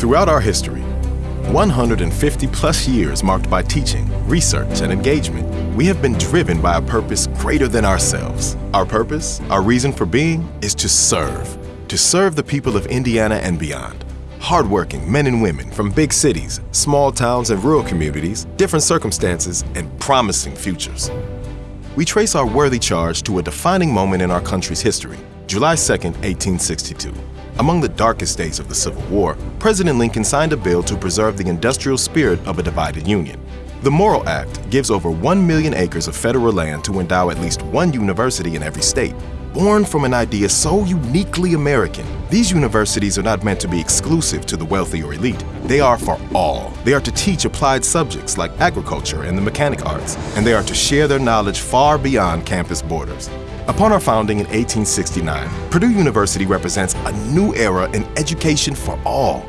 Throughout our history, 150 plus years marked by teaching, research, and engagement, we have been driven by a purpose greater than ourselves. Our purpose, our reason for being, is to serve. To serve the people of Indiana and beyond. Hardworking men and women from big cities, small towns, and rural communities, different circumstances, and promising futures. We trace our worthy charge to a defining moment in our country's history, July 2, 1862. Among the darkest days of the Civil War, President Lincoln signed a bill to preserve the industrial spirit of a divided Union. The Morrill Act gives over 1 million acres of federal land to endow at least one university in every state. Born from an idea so uniquely American, these universities are not meant to be exclusive to the wealthy or elite. They are for all. They are to teach applied subjects like agriculture and the mechanic arts, and they are to share their knowledge far beyond campus borders. Upon our founding in 1869, Purdue University represents a new era in education for all.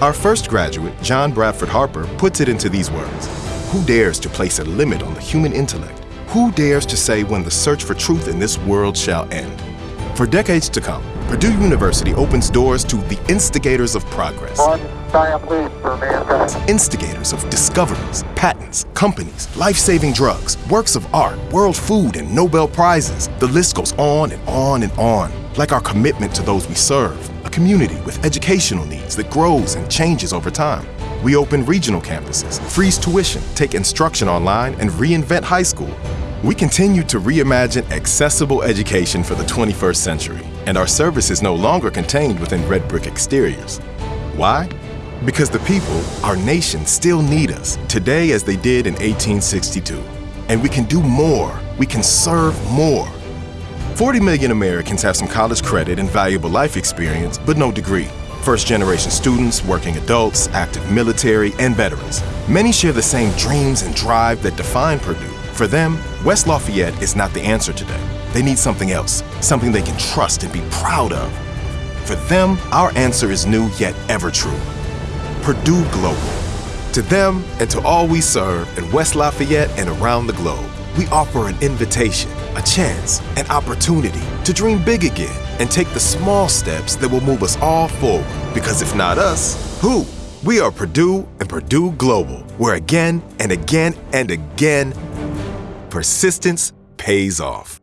Our first graduate, John Bradford Harper, puts it into these words. Who dares to place a limit on the human intellect? Who dares to say when the search for truth in this world shall end? For decades to come, Purdue University opens doors to the instigators of progress. Instigators of discoveries, patents, companies, life-saving drugs, works of art, world food, and Nobel Prizes. The list goes on and on and on. Like our commitment to those we serve, a community with educational needs that grows and changes over time. We open regional campuses, freeze tuition, take instruction online, and reinvent high school. We continue to reimagine accessible education for the 21st century, and our service is no longer contained within red brick exteriors. Why? Because the people, our nation, still need us, today as they did in 1862. And we can do more. We can serve more. 40 million Americans have some college credit and valuable life experience, but no degree first generation students, working adults, active military, and veterans. Many share the same dreams and drive that define Purdue. For them, West Lafayette is not the answer today. They need something else, something they can trust and be proud of. For them, our answer is new yet ever true. Purdue Global. To them and to all we serve in West Lafayette and around the globe, we offer an invitation, a chance, an opportunity to dream big again and take the small steps that will move us all forward. Because if not us, who? We are Purdue and Purdue Global, where again and again and again, persistence pays off.